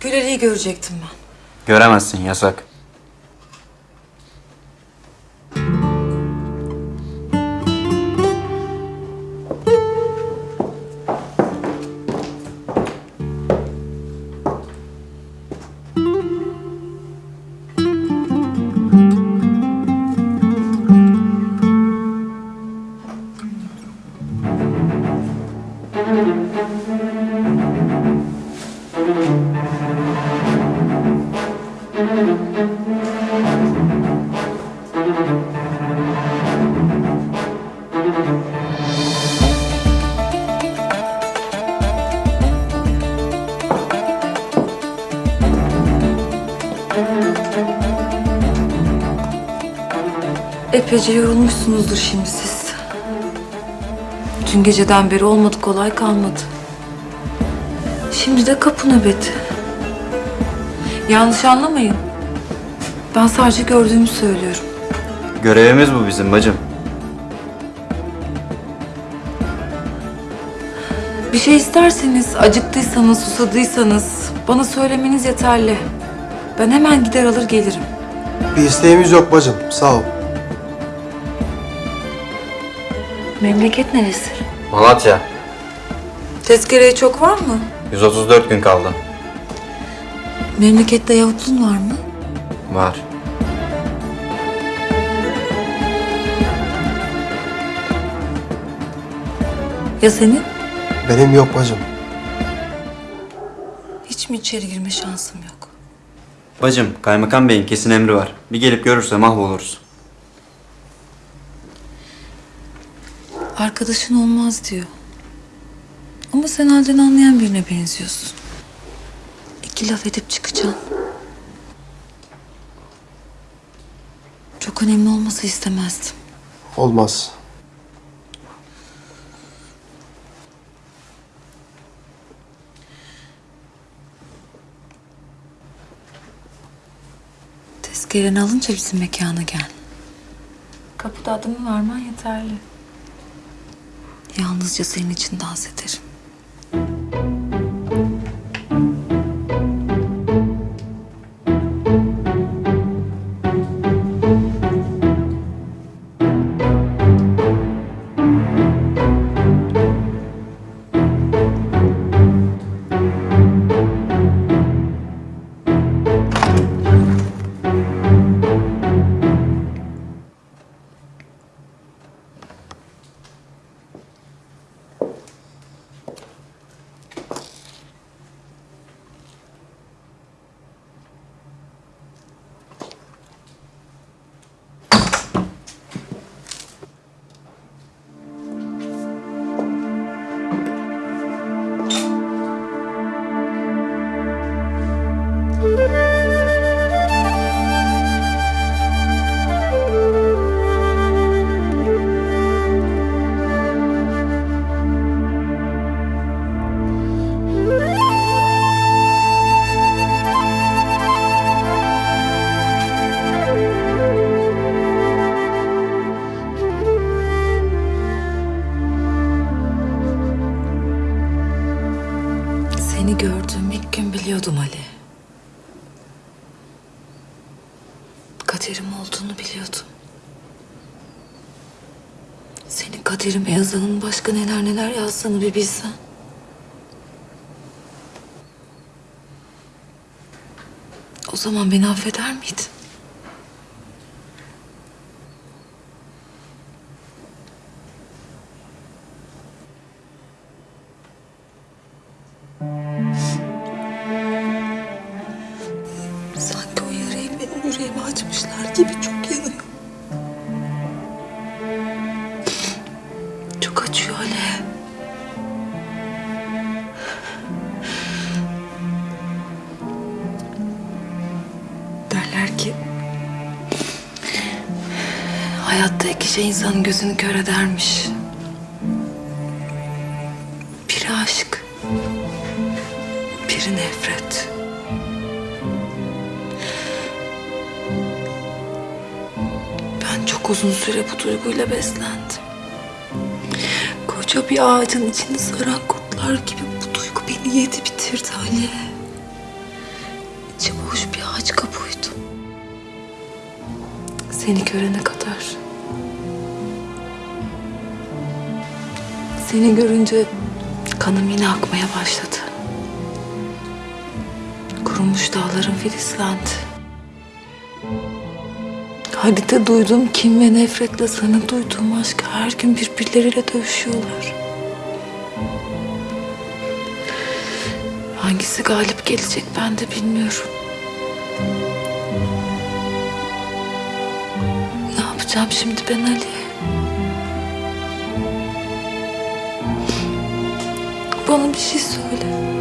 Güleri'yi görecektim ben. Göremezsin yasak. Epeyce yorulmuşsunuzdur şimdi siz. Dün geceden beri olmadı kolay kalmadı. Şimdi de kapı nöbeti. Yanlış anlamayın. Ben sadece gördüğümü söylüyorum. Görevimiz bu bizim bacım. Bir şey isterseniz, acıktıysanız, susadıysanız bana söylemeniz yeterli. Ben hemen gider alır gelirim. Bir isteğimiz yok bacım. Sağ ol. Memleket neresi? Malatya. Tezkereye çok var mı? 134 gün kaldı. Memlekette yavutlun var mı? Var. Ya senin? Benim yok bacım. Hiç mi içeri girme şansım yok? Bacım, kaymakam beyin kesin emri var. Bir gelip görürse mahvoluruz. Arkadaşın olmaz diyor. Ama sen halden anlayan birine benziyorsun. İki laf edip çıkacaksın. Çok önemli olması istemezdim. Olmaz. Tezkereni alınca bizim mekana gel. Kapıda adımı vermen yeterli. Yalnızca senin için dans ederim. Seni gördüğüm ilk gün biliyordum Ali. Kaderim olduğunu biliyordum. Senin kaderime yazanın başka neler neler yazdığını bir bilsen. O zaman beni affeder miydin? Yüreğime açmışlar gibi çok yanıyor. Çok acıyor Ali. Derler ki... Hayatta iki şey insanın gözünü kör edermiş. Biri aşk, biri nefret. Uzun süre bu duyguyla beslendim. Koca bir ağacın içini saran kurtlar gibi bu duygu beni yedi bitirdi Ali. içi boş bir ağaç kabuğuydum. Seni görene kadar. Seni görünce kanım yine akmaya başladı. Kurumuş dağların filizlendi. Halide duyduğum kim ve nefretle sana duyduğum aşk her gün birbirleriyle dövüşüyorlar. Hangisi galip gelecek ben de bilmiyorum. Ne yapacağım şimdi ben Ali? Bana bir şey söyle.